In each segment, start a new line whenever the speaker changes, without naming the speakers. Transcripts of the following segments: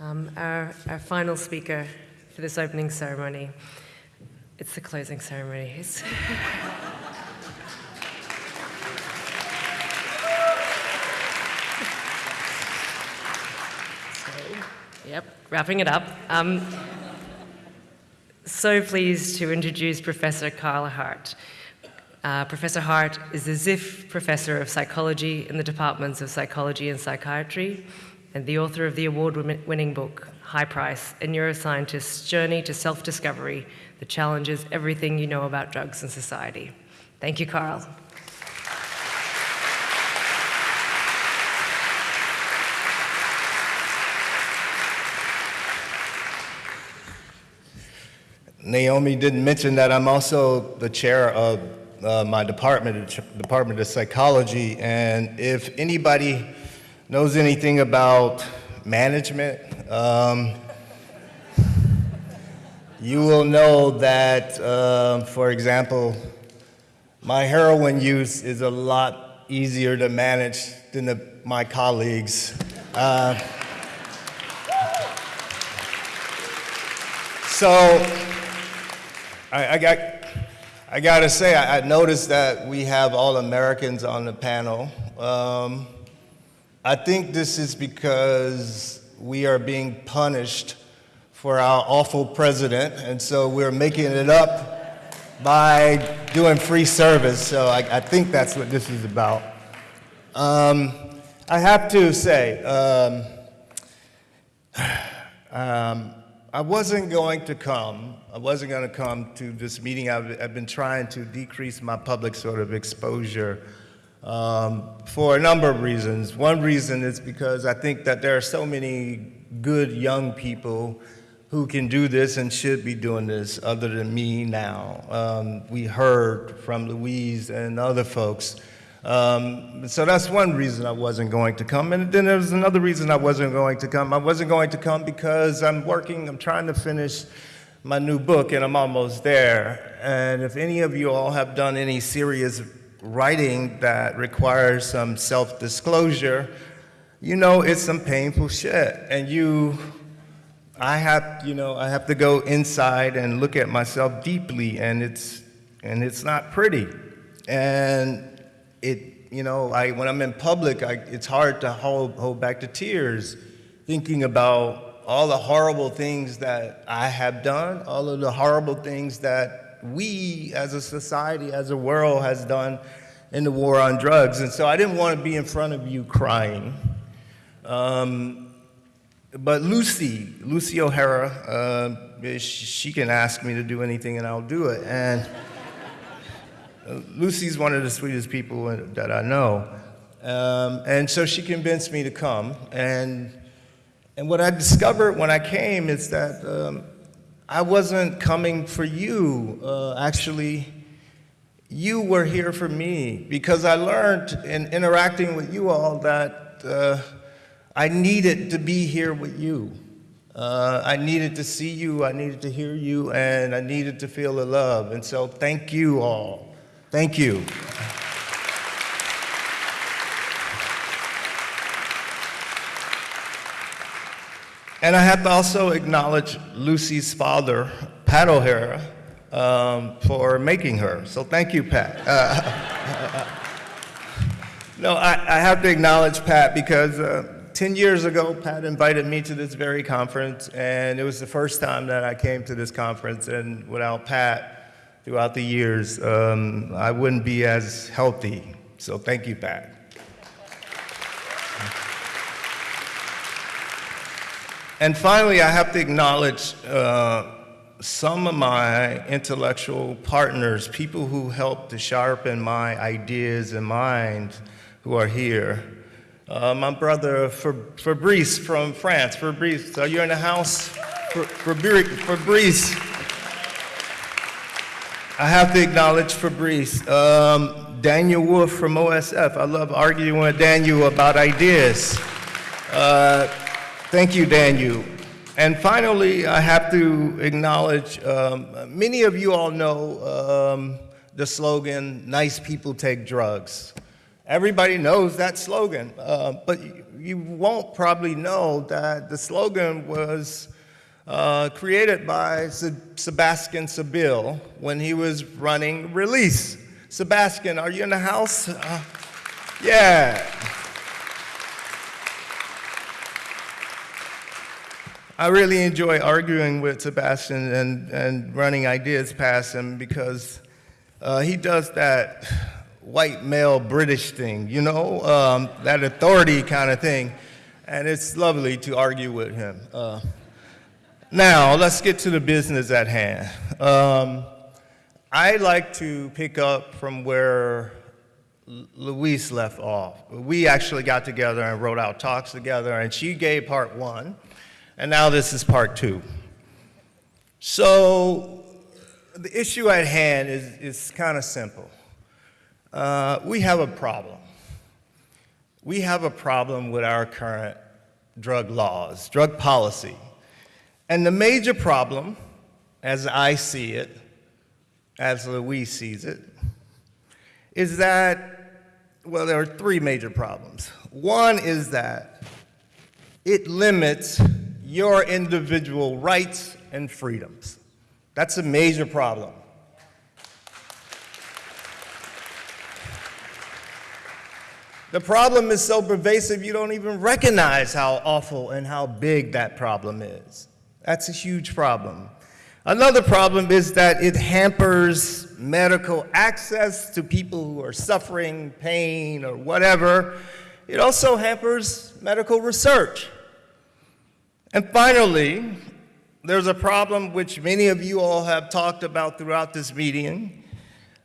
Um, our, our final speaker for this opening ceremony, it's the closing ceremony. Yep, wrapping it up. Um, so pleased to introduce Professor Carl Hart. Uh, Professor Hart is the Ziff Professor of Psychology in the Departments of Psychology and Psychiatry and the author of the award-winning book, High Price, A Neuroscientist's Journey to Self-Discovery that challenges everything you know about drugs and society. Thank you, Carl.
Naomi didn't mention that I'm also the chair of uh, my department, Department of Psychology, and if anybody knows anything about management, um, you will know that, uh, for example, my heroin use is a lot easier to manage than the, my colleagues. Uh, so, I, I got, I got to say, I, I, noticed that we have all Americans on the panel. Um, I think this is because we are being punished for our awful president, and so we're making it up by doing free service. So I, I think that's what this is about. Um, I have to say, um, um I wasn't going to come. I wasn't going to come to this meeting. I've, I've been trying to decrease my public sort of exposure um, for a number of reasons. One reason is because I think that there are so many good young people who can do this and should be doing this other than me now. Um, we heard from Louise and other folks um, so that's one reason I wasn't going to come. And then there's another reason I wasn't going to come. I wasn't going to come because I'm working, I'm trying to finish my new book and I'm almost there. And if any of you all have done any serious writing that requires some self-disclosure, you know it's some painful shit. And you, I have, you know, I have to go inside and look at myself deeply and it's, and it's not pretty. And it, you know, I, when I'm in public, I, it's hard to hold, hold back the tears thinking about all the horrible things that I have done, all of the horrible things that we as a society, as a world has done in the war on drugs. And so I didn't want to be in front of you crying. Um, but Lucy, Lucy O'Hare, uh, she can ask me to do anything and I'll do it. And Lucy's one of the sweetest people that I know. Um, and so she convinced me to come. And, and what I discovered when I came is that um, I wasn't coming for you. Uh, actually, you were here for me because I learned in interacting with you all that uh, I needed to be here with you. Uh, I needed to see you, I needed to hear you, and I needed to feel the love. And so thank you all. Thank you. And I have to also acknowledge Lucy's father, Pat O'Hare, um, for making her. So thank you, Pat. Uh, no, I, I, have to acknowledge Pat because uh, 10 years ago, Pat invited me to this very conference, and it was the first time that I came to this conference, and without Pat, throughout the years, um, I wouldn't be as healthy. So thank you, Pat. And finally, I have to acknowledge uh, some of my intellectual partners, people who helped to sharpen my ideas and mind who are here. Uh, my brother Fabrice from France. Fabrice, are you in the house? Fabrice. I have to acknowledge Fabrice. Um, Daniel Wolfe from OSF. I love arguing with Daniel about ideas. Uh, thank you, Daniel. And finally, I have to acknowledge, um, many of you all know um, the slogan, nice people take drugs. Everybody knows that slogan, uh, but you won't probably know that the slogan was uh, created by Se- Sebastian Saville when he was running Release. Sebastian, are you in the house? Uh, yeah. I really enjoy arguing with Sebastian and, and running ideas past him because uh, he does that white male British thing, you know, um, that authority kind of thing. And it's lovely to argue with him. Uh, now, let's get to the business at hand. Um, I like to pick up from where Louise left off. We actually got together and wrote out talks together, and she gave part one, and now this is part two. So, the issue at hand is, is kind of simple. Uh, we have a problem. We have a problem with our current drug laws, drug policy. And the major problem, as I see it, as Louise sees it, is that, well, there are three major problems. One is that it limits your individual rights and freedoms. That's a major problem. The problem is so pervasive you don't even recognize how awful and how big that problem is. That's a huge problem. Another problem is that it hampers medical access to people who are suffering pain or whatever. It also hampers medical research. And finally, there's a problem which many of you all have talked about throughout this meeting,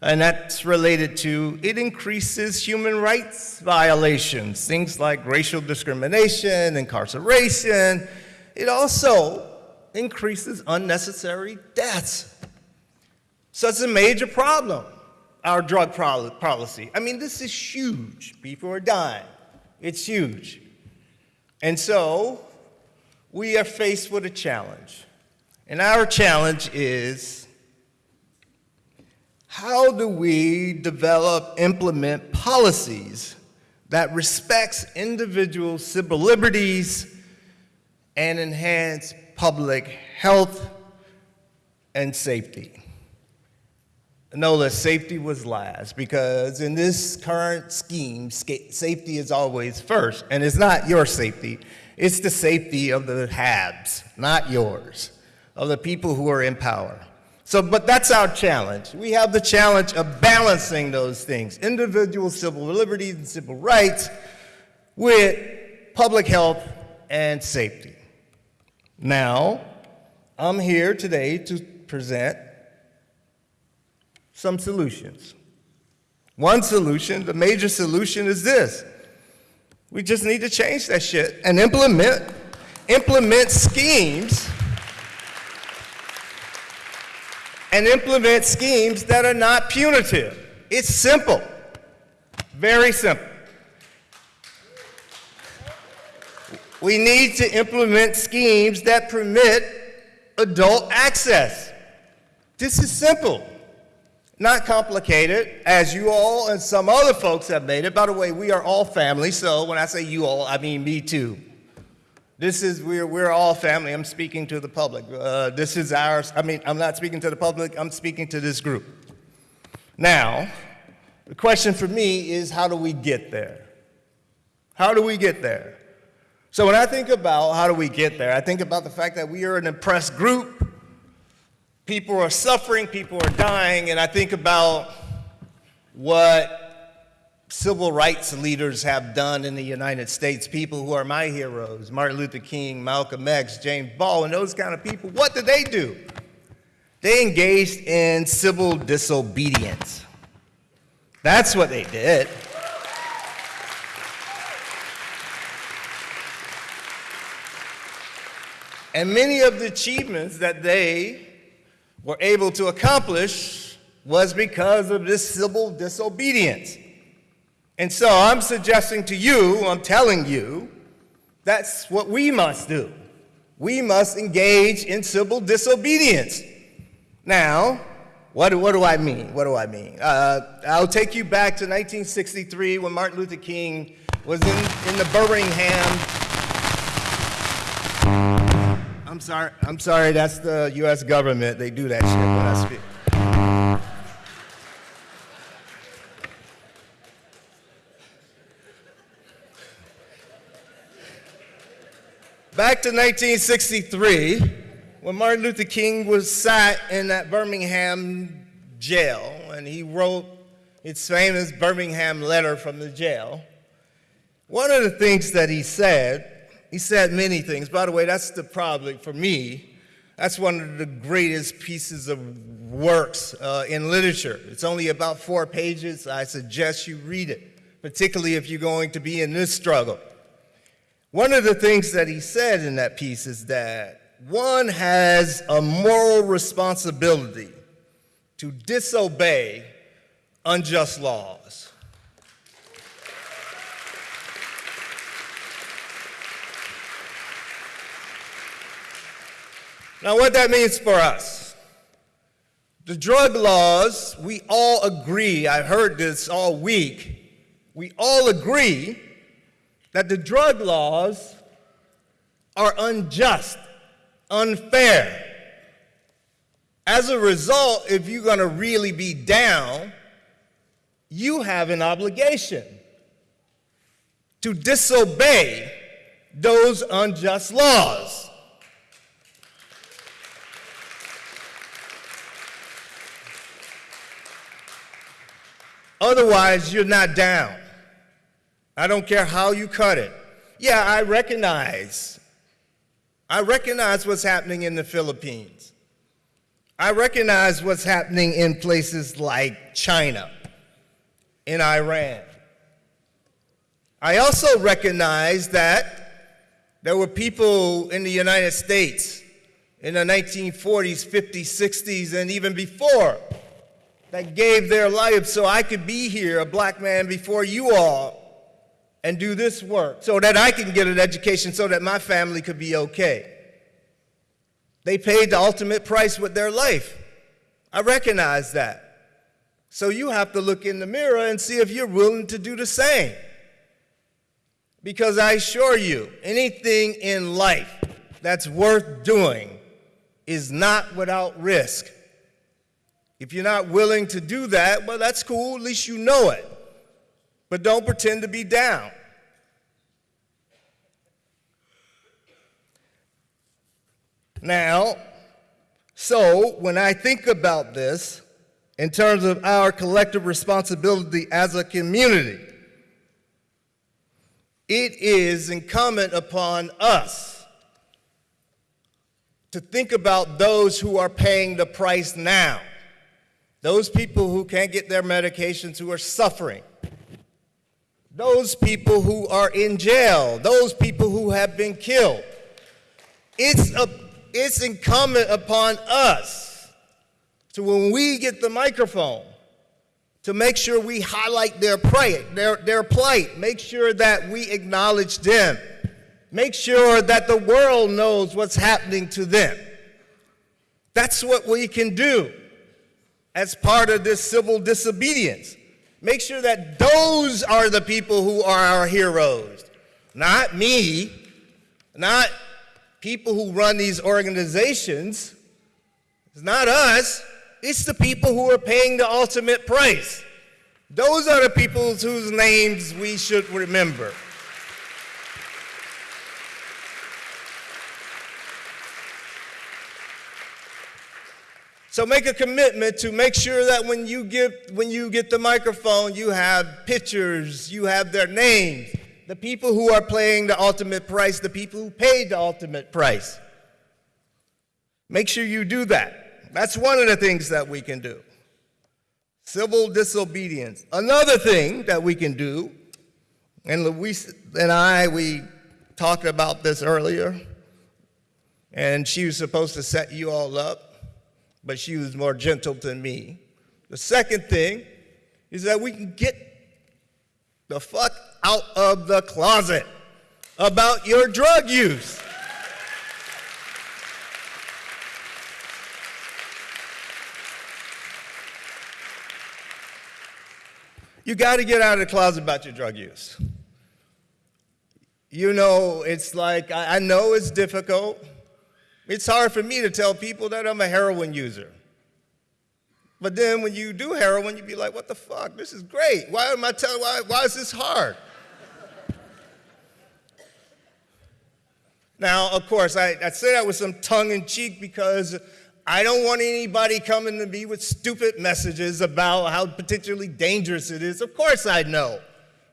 and that's related to it increases human rights violations, things like racial discrimination, incarceration. It also increases unnecessary deaths. So it's a major problem, our drug policy. I mean, this is huge. People are dying. It's huge. And so we are faced with a challenge. And our challenge is how do we develop, implement policies that respects individual civil liberties and enhance public health and safety. No, the safety was last because in this current scheme, safety is always first. And it's not your safety, it's the safety of the haves, not yours, of the people who are in power. So, but that's our challenge. We have the challenge of balancing those things individual civil liberties and civil rights with public health and safety. Now, I'm here today to present some solutions. One solution, the major solution is this. We just need to change that shit and implement implement schemes and implement schemes that are not punitive. It's simple. Very simple. We need to implement schemes that permit adult access. This is simple, not complicated, as you all and some other folks have made it. By the way, we are all family, so when I say you all, I mean me too. This is, we're, we're all family. I'm speaking to the public. Uh, this is ours. I mean, I'm not speaking to the public, I'm speaking to this group. Now, the question for me is how do we get there? How do we get there? So when I think about how do we get there, I think about the fact that we are an oppressed group. People are suffering, people are dying, and I think about what civil rights leaders have done in the United States, people who are my heroes, Martin Luther King, Malcolm X, James Baldwin, those kind of people. What did they do? They engaged in civil disobedience. That's what they did. And many of the achievements that they were able to accomplish was because of this civil disobedience. And so I'm suggesting to you, I'm telling you, that's what we must do. We must engage in civil disobedience. Now, what what do I mean? What do I mean? Uh, I'll take you back to 1963 when Martin Luther King was in, in the Birmingham. I'm sorry, I'm sorry, that's the US government. They do that shit when I speak. Back to 1963, when Martin Luther King was sat in that Birmingham jail, and he wrote his famous Birmingham letter from the jail. One of the things that he said, he said many things. By the way, that's the problem for me. That's one of the greatest pieces of works uh, in literature. It's only about four pages. I suggest you read it, particularly if you're going to be in this struggle. One of the things that he said in that piece is that one has a moral responsibility to disobey unjust laws. Now, what that means for us, the drug laws, we all agree, I've heard this all week, we all agree that the drug laws are unjust, unfair. As a result, if you're going to really be down, you have an obligation to disobey those unjust laws. Otherwise, you're not down. I don't care how you cut it. Yeah, I recognize. I recognize what's happening in the Philippines. I recognize what's happening in places like China, in Iran. I also recognize that there were people in the United States in the 1940s, 50s, 60s, and even before that gave their lives so I could be here, a black man, before you all and do this work so that I can get an education so that my family could be okay. They paid the ultimate price with their life. I recognize that. So you have to look in the mirror and see if you're willing to do the same. Because I assure you, anything in life that's worth doing is not without risk. If you're not willing to do that, well, that's cool, at least you know it. But don't pretend to be down. Now, so when I think about this in terms of our collective responsibility as a community, it is incumbent upon us to think about those who are paying the price now, those people who can't get their medications, who are suffering, those people who are in jail, those people who have been killed. It's a it's incumbent upon us to, when we get the microphone, to make sure we highlight their plight, their, their plight, make sure that we acknowledge them, make sure that the world knows what's happening to them. That's what we can do as part of this civil disobedience. Make sure that those are the people who are our heroes, not me, not people who run these organizations, it's not us, it's the people who are paying the ultimate price. Those are the people whose names we should remember. So make a commitment to make sure that when you get when you get the microphone, you have pictures, you have their names, the people who are paying the ultimate price, the people who paid the ultimate price. Make sure you do that. That's one of the things that we can do. Civil disobedience. Another thing that we can do, and Louise and I, we talked about this earlier, and she was supposed to set you all up, but she was more gentle than me. The second thing is that we can get the fuck out of the closet about your drug use. You got to get out of the closet about your drug use. you know, it's like, I, I know it's difficult. It's hard for me to tell people that I'm a heroin user. But then when you do heroin, you'd be like, what the fuck? This is great. Why am I telling, why, why is this hard? now, of course, I, I say that with some tongue in cheek because I don't want anybody coming to me with stupid messages about how potentially dangerous it is. Of course I know.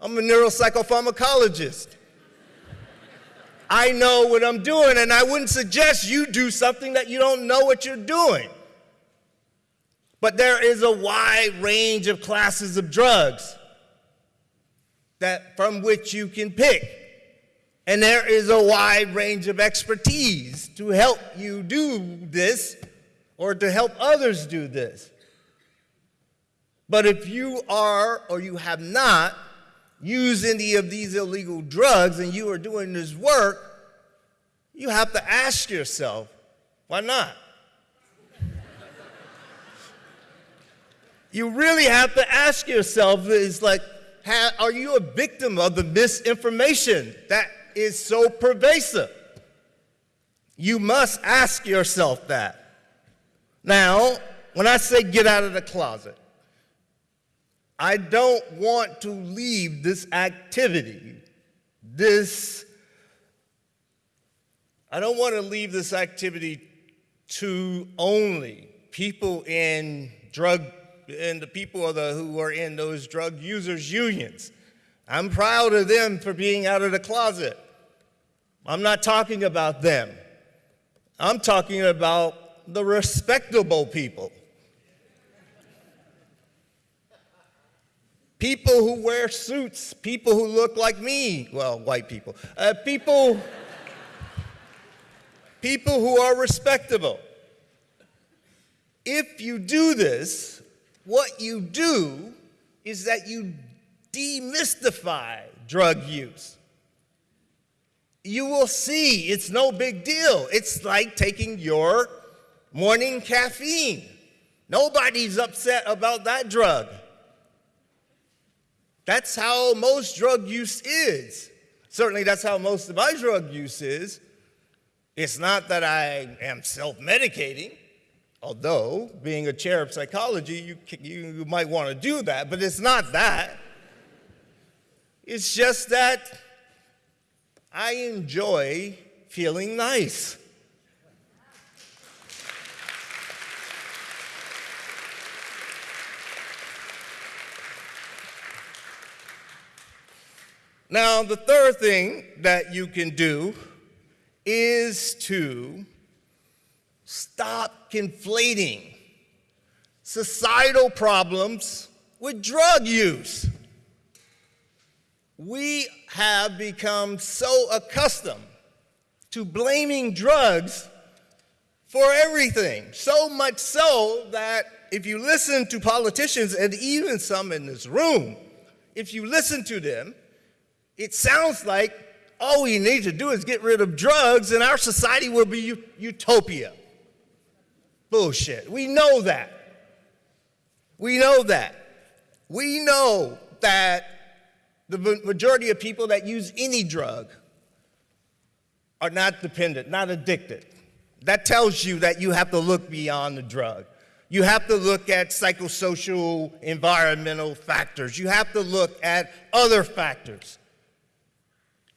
I'm a neuropsychopharmacologist. I know what I'm doing, and I wouldn't suggest you do something that you don't know what you're doing. But there is a wide range of classes of drugs that from which you can pick. And there is a wide range of expertise to help you do this or to help others do this. But if you are or you have not used any of these illegal drugs and you are doing this work, you have to ask yourself, why not? you really have to ask yourself is like, are you a victim of the misinformation that is so pervasive? You must ask yourself that. Now, when I say get out of the closet, I don't want to leave this activity, this, I don't want to leave this activity to only people in drug, and the people the, who are in those drug users unions. I'm proud of them for being out of the closet. I'm not talking about them. I'm talking about the respectable people. People who wear suits, people who look like me, well, white people, uh, people, people who are respectable. If you do this, what you do is that you demystify drug use. You will see it's no big deal. It's like taking your morning caffeine. Nobody's upset about that drug. That's how most drug use is. Certainly, that's how most of my drug use is. It's not that I am self medicating, although, being a chair of psychology, you, you might want to do that, but it's not that. It's just that I enjoy feeling nice. Now, the third thing that you can do is to stop conflating societal problems with drug use. We have become so accustomed to blaming drugs for everything, so much so that if you listen to politicians and even some in this room, if you listen to them, it sounds like all we need to do is get rid of drugs and our society will be utopia. Bullshit. We know that. We know that. We know that the majority of people that use any drug are not dependent, not addicted. That tells you that you have to look beyond the drug. You have to look at psychosocial, environmental factors. You have to look at other factors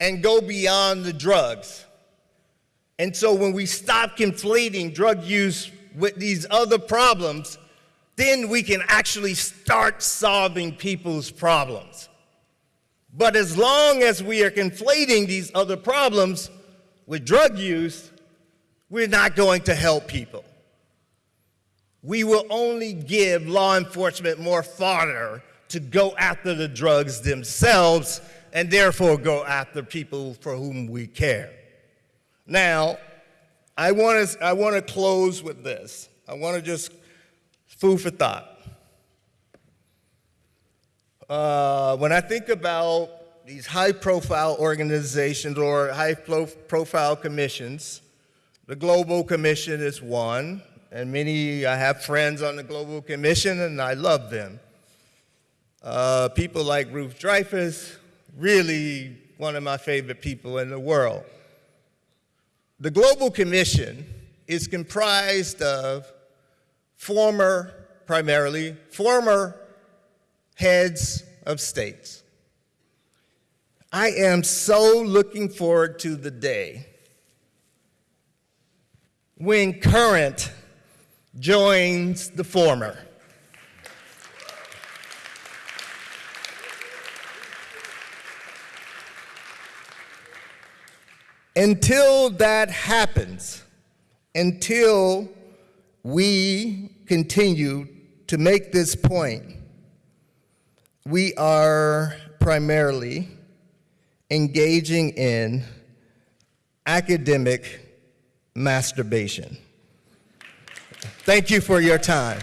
and go beyond the drugs. And so when we stop conflating drug use with these other problems, then we can actually start solving people's problems. But as long as we are conflating these other problems with drug use, we're not going to help people. We will only give law enforcement more fodder to go after the drugs themselves and therefore go after people for whom we care. Now, I want to I want to close with this. I want to just food for thought. Uh, when I think about these high-profile organizations or high-profile commissions, the Global Commission is one, and many I have friends on the Global Commission, and I love them. Uh, people like Ruth Dreifuss, really one of my favorite people in the world. The Global Commission is comprised of former, primarily, former heads of states. I am so looking forward to the day when current joins the former. Until that happens, until we continue to make this point, we are primarily engaging in academic masturbation. Thank you for your time.